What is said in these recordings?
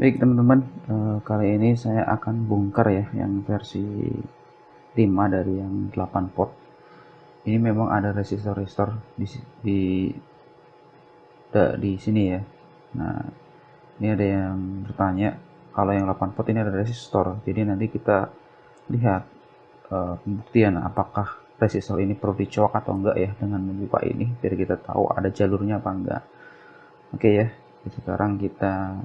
Baik teman-teman, eh, kali ini saya akan bongkar ya yang versi 5 dari yang 8 pot. Ini memang ada resistor-resistor di di di sini ya. Nah, ini ada yang bertanya kalau yang 8 pot ini ada resistor. Jadi nanti kita lihat uh, apakah resistor ini perlu dicolok atau enggak ya dengan membuka ini biar kita tahu ada jalurnya apa enggak. Oke ya. Sekarang kita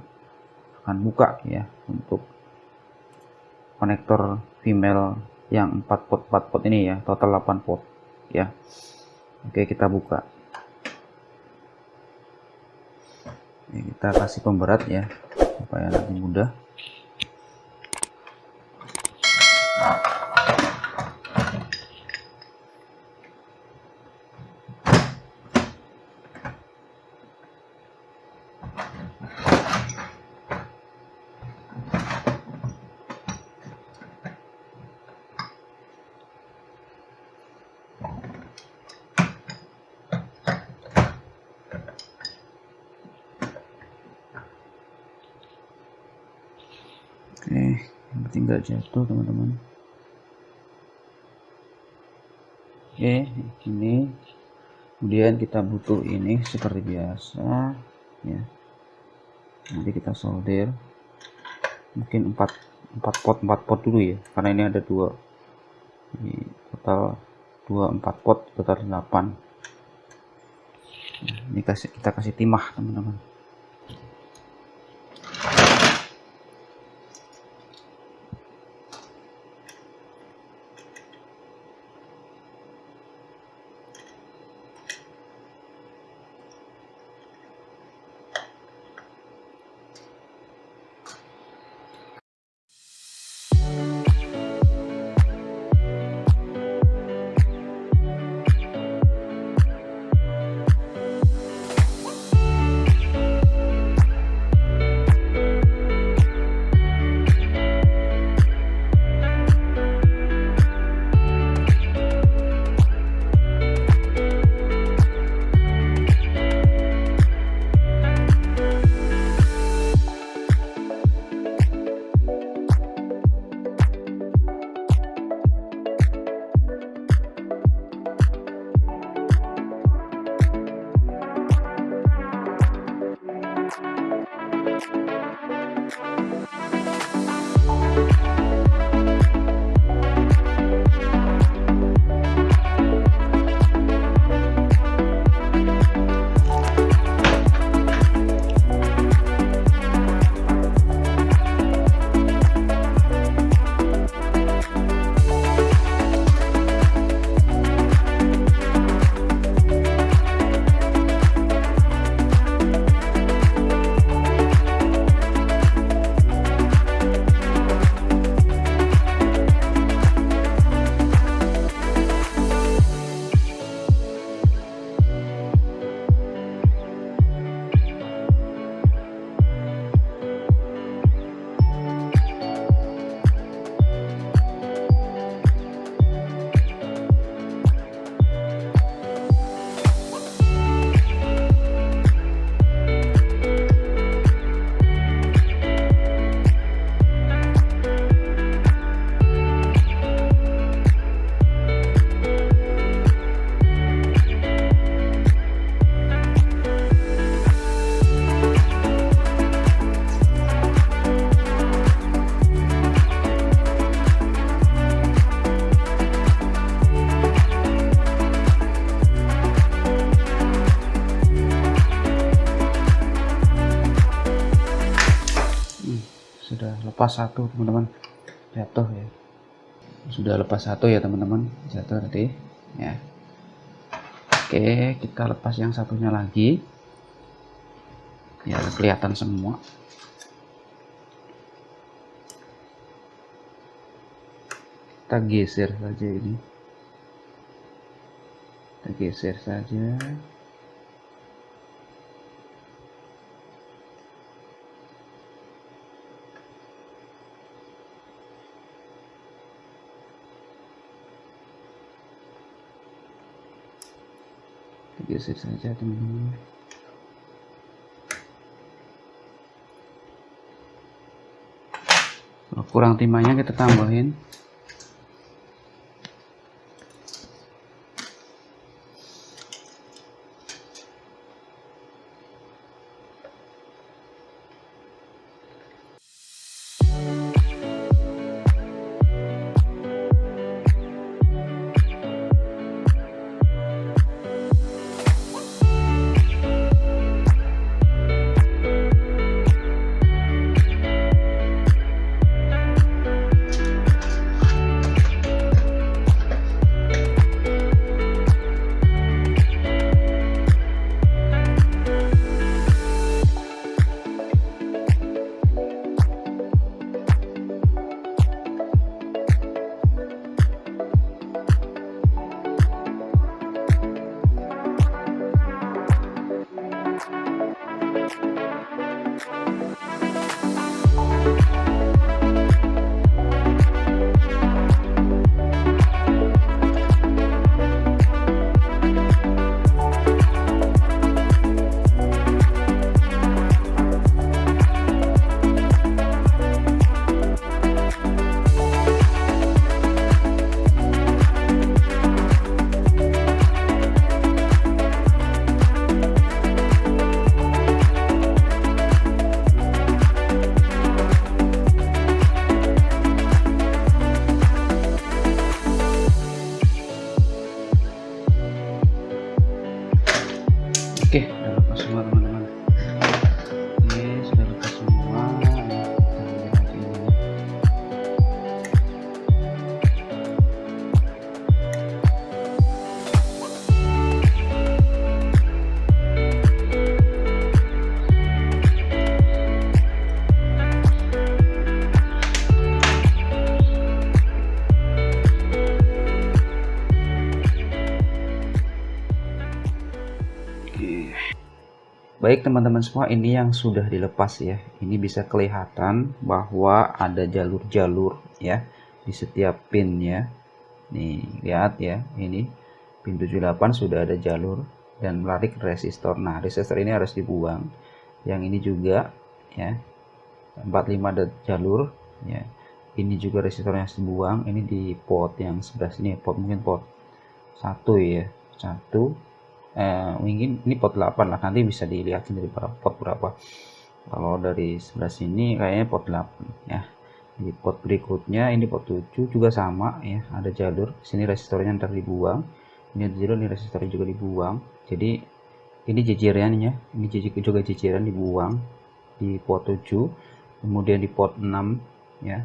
akan buka ya untuk konektor female yang 4 pot 4 pot ini ya total 8 pot ya. Oke kita buka. Ya, kita kasih pemberat ya supaya nanti mudah oke yang penting nggak jatuh teman-teman. Oke ini kemudian kita butuh ini seperti biasa ya. Nanti kita solder. Mungkin 4 4 pot 4 pot dulu ya karena ini ada dua. Ini total 2 4 pot total 8 nah, ini kasih kita kasih timah teman-teman lepas satu teman-teman. Jatuh ya. Sudah lepas satu ya teman-teman. Jatuh tadi ya. Oke kita lepas yang satunya lagi. Ya kelihatan semua. Kita geser saja ini. Kita geser saja digeser saja teman-teman. Kurang timahnya kita tambahin. Baik teman-teman semua, ini yang sudah dilepas ya. Ini bisa kelihatan bahwa ada jalur-jalur ya di setiap pin ya. Nih, lihat ya, ini pin 78 sudah ada jalur dan menarik resistor. Nah, resistor ini harus dibuang. Yang ini juga ya. 45 ada jalur ya. Ini juga resistornya harus dibuang. Ini di port yang sebelah sini, port mungkin port satu ya. Satu eh, mungkin ini pot 8 lah. Nanti bisa dilihat dari pot berapa. Kalau dari sebelah sini kayaknya pot 8 ya. Di pot berikutnya ini pot 7 juga sama ya. Ada jalur. Sini resistornya ntar dibuang. Ini jalur ini resistor juga dibuang. Jadi ini jejerannya ini juga jejeran dibuang di pot 7 kemudian di pot 6 ya.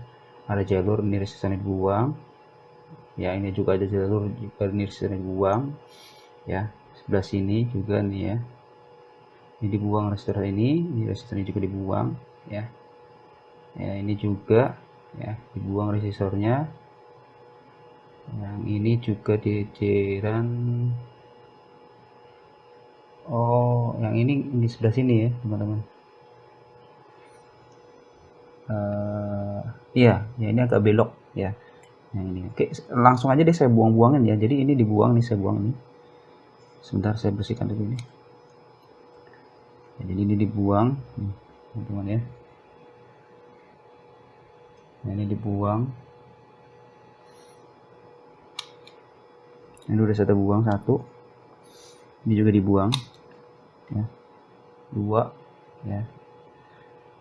Ada jalur ini resistornya dibuang. Ya ini juga ada jalur ini resistornya dibuang ya sebelah sini juga nih ya. Ini dibuang resistor ini ini resistornya juga dibuang ya. Ya ini juga ya dibuang resistornya yang ini juga jajaran oh yang ini di sebelah sini ya teman-teman. Uh, ya ini agak belok ya. Yang ini. Oke langsung aja deh saya buang-buangin ya. Jadi ini dibuang nih saya buang ini sebentar saya bersihkan dulu ini. Ya, jadi ini dibuang. Teman-teman ya. Nah, ini dibuang. Ini udah saya buang satu. Ini juga dibuang ya. Dua ya.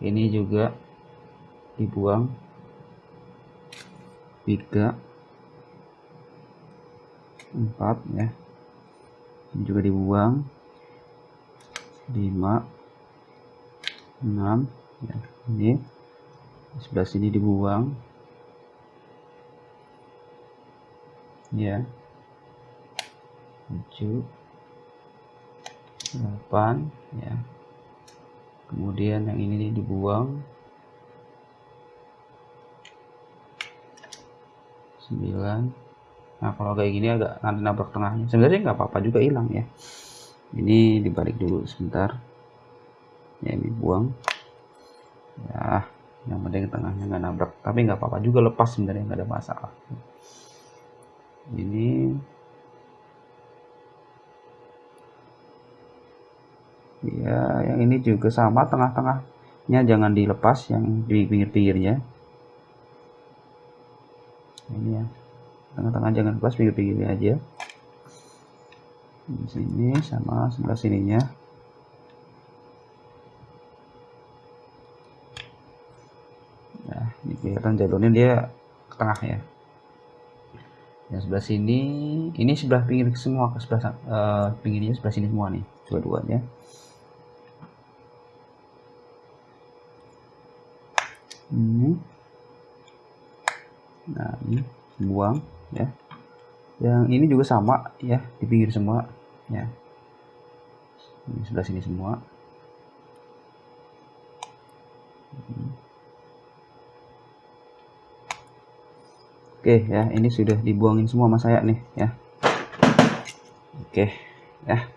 Ini juga dibuang. Tiga empat ya ini juga dibuang. 5 6 ya ini. Sebelah sini dibuang. Ya. 7 8 ya. Kemudian yang ini dibuang. 9 nah kalau kayak gini agak nanti nabrak tengahnya. Sebenarnya nggak apa-apa juga hilang ya. Ini dibalik dulu sebentar. Ya ini buang. Ya yang penting tengahnya nggak nabrak. Tapi nggak apa-apa juga lepas sebenarnya nggak ada masalah. Ini. Ya yang ini juga sama tengah-tengahnya jangan dilepas yang di pinggir-pinggirnya. Ini ya tengah-tengah jangan plus pinggir-pinggirnya aja. Di sini sama sebelah sininya. Nah ini kelihatan jalurnya dia ke tengah ya. Yang sebelah sini ini sebelah pinggir semua ke sebelah uh, pinggirnya sebelah sini semua nih dua-duanya. Ini. Nah ini buang ya. Yang ini juga sama ya di pinggir semua ya. Ini sebelah sini semua. Oke ya ini sudah dibuangin semua sama saya nih ya. Oke ya.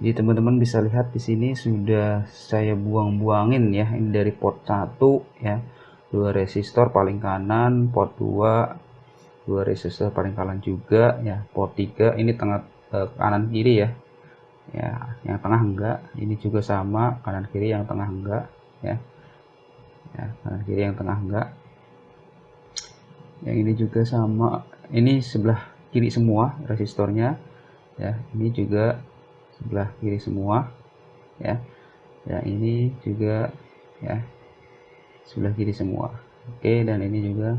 Jadi teman-teman bisa lihat di sini sudah saya buang-buangin ya. Ini dari port 1 ya. Dua resistor paling kanan port 2 dua resistor paling kanan juga ya. Port 3 ini tengah Eh, kanan kiri ya. Ya yang tengah enggak. Ini juga sama kanan kiri yang tengah enggak ya. Ya kanan kiri yang tengah enggak. Yang ini juga sama. Ini sebelah kiri semua resistornya ya. Ini juga sebelah kiri semua ya. Ya ini juga ya sebelah kiri semua. Oke dan ini juga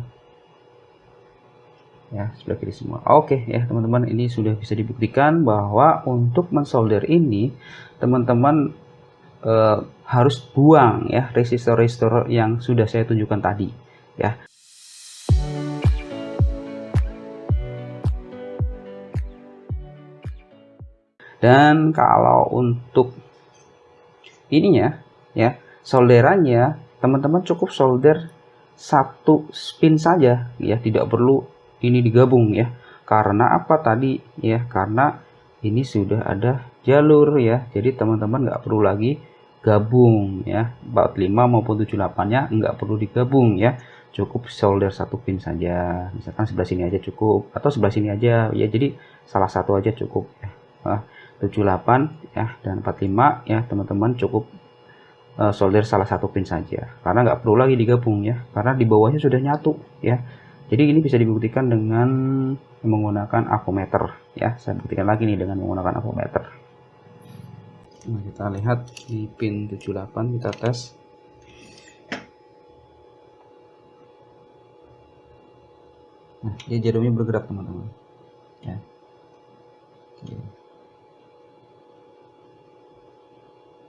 ya sebelah kiri semua. Oke ya teman-teman ini sudah bisa dibuktikan bahwa untuk mensolder ini teman-teman eh, harus buang ya resistor-resistor yang sudah saya tunjukkan tadi ya. Dan kalau untuk ininya ya solderannya teman-teman cukup solder satu spin saja ya tidak perlu ini digabung ya. Karena apa tadi ya? Karena ini sudah ada jalur ya. Jadi teman-teman nggak perlu lagi gabung ya. 45 maupun 78 nya nggak perlu digabung ya. Cukup solder satu pin saja. Misalkan sebelah sini aja cukup atau sebelah sini aja ya. Jadi salah satu aja cukup ya. Nah, 78 ya dan 45 ya teman-teman cukup uh, solder salah satu pin saja. Karena nggak perlu lagi digabung ya. Karena di bawahnya sudah nyatu ya jadi ini bisa dibuktikan dengan menggunakan avometer ya. Saya buktikan lagi nih dengan menggunakan avometer. Nah, kita lihat di pin 78 kita tes. Nah, dia jarumnya bergerak teman-teman. Ya.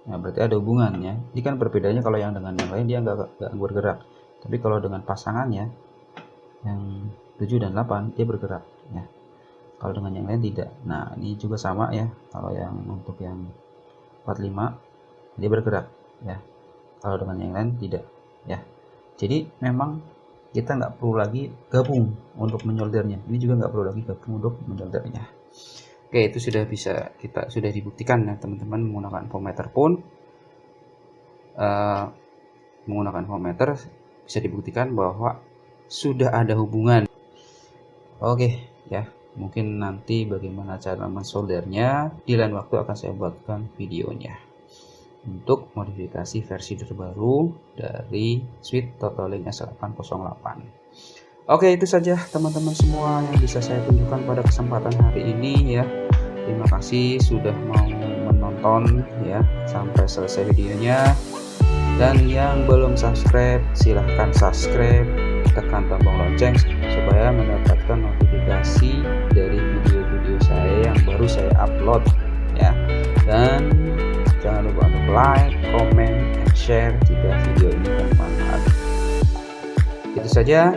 Nah, berarti ada hubungannya. Ini kan perbedaannya kalau yang dengan yang lain dia nggak bergerak. Tapi kalau dengan pasangannya yang 7 dan 8 dia bergerak ya. Kalau dengan yang lain tidak. Nah ini juga sama ya. Kalau yang untuk yang 45 dia bergerak ya. Kalau dengan yang lain tidak ya. Jadi memang kita nggak perlu lagi gabung untuk menyoldernya. Ini juga nggak perlu lagi gabung untuk menyoldernya. Oke itu sudah bisa kita sudah dibuktikan ya teman-teman menggunakan voltmeter pun. Uh, menggunakan voltmeter bisa dibuktikan bahwa sudah ada hubungan. Oke ya. Mungkin nanti bagaimana cara mensoldernya di lain waktu akan saya buatkan videonya. Untuk modifikasi versi terbaru dari suite Totalink S808 oke itu saja teman-teman semua yang bisa saya tunjukkan pada kesempatan hari ini ya. Terima kasih sudah mau menonton ya sampai selesai videonya. Dan yang belum subscribe silahkan subscribe tekan tombol lonceng supaya mendapatkan notifikasi dari video-video saya yang baru saya upload ya. Dan jangan lupa untuk like, comment, and share jika video ini bermanfaat. Itu saja.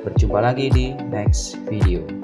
Berjumpa lagi di next video